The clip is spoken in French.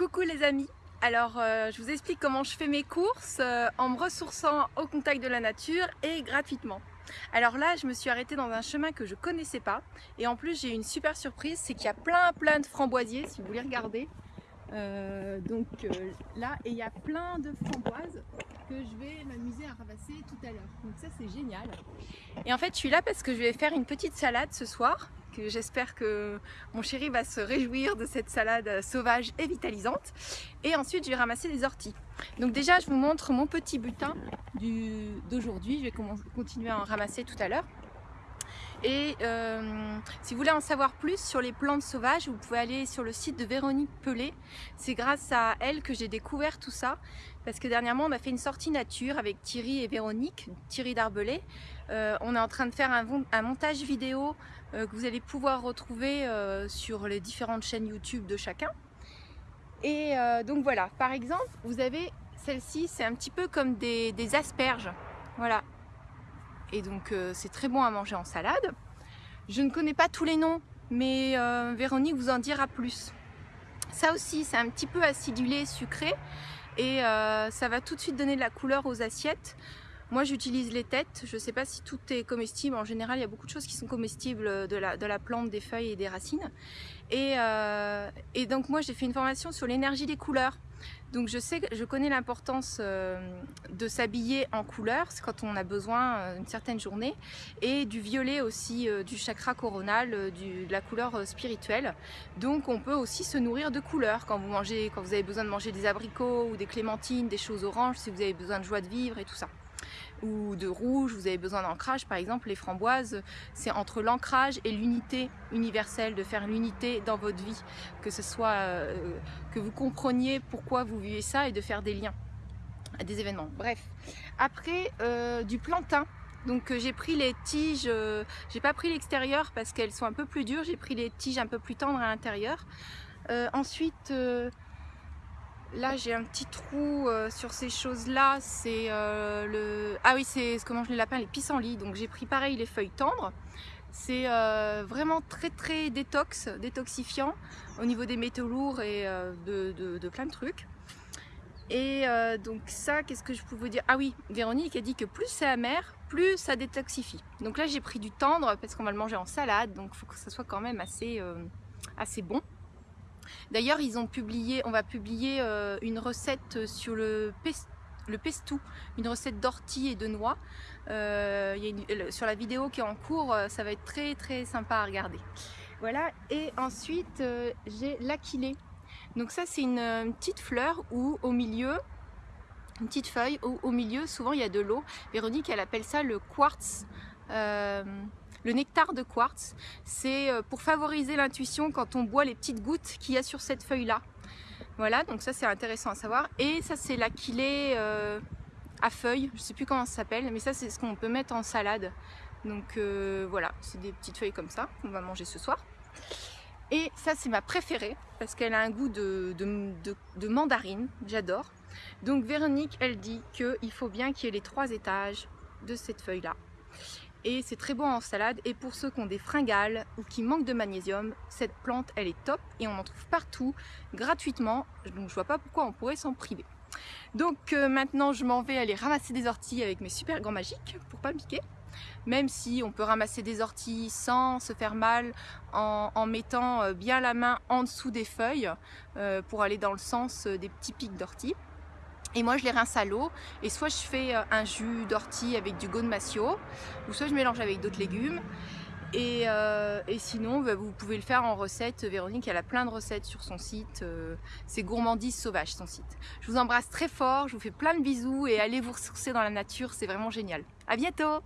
Coucou les amis alors euh, je vous explique comment je fais mes courses euh, en me ressourçant au contact de la nature et gratuitement. Alors là je me suis arrêtée dans un chemin que je connaissais pas et en plus j'ai une super surprise, c'est qu'il y a plein plein de framboisiers si vous voulez regarder. Euh, donc là et il y a plein de framboises que je vais m'amuser à ramasser tout à l'heure. Donc ça c'est génial. Et en fait je suis là parce que je vais faire une petite salade ce soir j'espère que mon chéri va se réjouir de cette salade sauvage et vitalisante. Et ensuite, je vais ramasser des orties. Donc déjà, je vous montre mon petit butin d'aujourd'hui. Je vais continuer à en ramasser tout à l'heure. Et euh, si vous voulez en savoir plus sur les plantes sauvages, vous pouvez aller sur le site de Véronique Pelé. C'est grâce à elle que j'ai découvert tout ça. Parce que dernièrement, on a fait une sortie nature avec Thierry et Véronique, Thierry Darbelé. Euh, on est en train de faire un, montage vidéo que vous allez pouvoir retrouver sur les différentes chaînes YouTube de chacun. Et donc voilà, par exemple, vous avez celle-ci, c'est un petit peu comme des, asperges. Voilà, et donc euh, c'est très bon à manger en salade. Je ne connais pas tous les noms, mais euh, Véronique vous en dira plus. Ça aussi, c'est un petit peu acidulé, sucré, et euh, ça va tout de suite donner de la couleur aux assiettes. Moi j'utilise les têtes, je ne sais pas si tout est comestible, en général il y a beaucoup de choses qui sont comestibles de la, de la plante, des feuilles et des racines. Et, et donc moi j'ai fait une formation sur l'énergie des couleurs. Donc je sais, je connais l'importance euh, de s'habiller en couleur, c'est quand on a besoin euh, d'une certaine journée, et du violet aussi, euh, du chakra coronal, de la couleur spirituelle. Donc on peut aussi se nourrir de couleurs quand vous mangez, quand vous avez besoin de manger des abricots ou des clémentines, des choses oranges, si vous avez besoin de joie de vivre et tout ça ou de rouge, vous avez besoin d'ancrage. Par exemple, les framboises, c'est entre l'ancrage et l'unité universelle, de faire l'unité dans votre vie, que ce soit, euh, que vous compreniez pourquoi vous vivez ça et de faire des liens à des événements. Bref, après euh, du plantain, donc euh, j'ai pris les tiges, j'ai pas pris l'extérieur parce qu'elles sont un peu plus dures, j'ai pris les tiges un peu plus tendres à l'intérieur. ensuite, Là, j'ai un petit trou euh, sur ces choses-là. C'est euh, le... Ah oui, c'est ce que mangent les lapins, les pissenlits. Donc j'ai pris pareil les feuilles tendres. C'est euh, vraiment très très détox, détoxifiant au niveau des métaux lourds et de, plein de trucs. Et donc ça, qu'est-ce que je peux vous dire? Ah oui, Véronique a dit que plus c'est amer, plus ça détoxifie. Donc là, j'ai pris du tendre parce qu'on va le manger en salade. Donc il faut que ça soit quand même assez, assez bon. D'ailleurs, ils ont publié, on va publier euh, une recette sur le, le pestou, une recette d'ortie et de noix. Euh, sur la vidéo qui est en cours, euh, ça va être très très sympa à regarder. Voilà, et ensuite j'ai l'aquilée. Donc ça c'est une, petite fleur où au milieu, une petite feuille où au milieu souvent il y a de l'eau. Véronique elle appelle ça le quartz. Le nectar de quartz, c'est euh, pour favoriser l'intuition quand on boit les petites gouttes qu'il y a sur cette feuille-là. Voilà, donc ça c'est intéressant à savoir. Et ça c'est l'aquilée euh, à feuilles, je ne sais plus comment ça s'appelle, mais ça c'est ce qu'on peut mettre en salade. Donc euh, voilà, c'est des petites feuilles comme ça qu'on va manger ce soir. Et ça c'est ma préférée parce qu'elle a un goût de, de mandarine, j'adore. Donc Véronique elle dit qu'il faut bien qu'il y ait les trois étages de cette feuille là et c'est très bon en salade et pour ceux qui ont des fringales ou qui manquent de magnésium, cette plante elle est top et on en trouve partout gratuitement donc je vois pas pourquoi on pourrait s'en priver. Donc euh, maintenant je m'en vais aller ramasser des orties avec mes super grands magiques pour pas me piquer même si on peut ramasser des orties sans se faire mal en, mettant euh, bien la main en dessous des feuilles euh, pour aller dans le sens des petits pics d'orties. Et moi je les rince à l'eau et soit je fais euh, un jus d'ortie avec du gonmasio ou soit je mélange avec d'autres légumes et, euh, sinon bah, vous pouvez le faire en recette, Véronique elle a plein de recettes sur son site, euh, c'est Gourmandise Sauvage son site. Je vous embrasse très fort, je vous fais plein de bisous et allez vous ressourcer dans la nature, c'est vraiment génial. A bientôt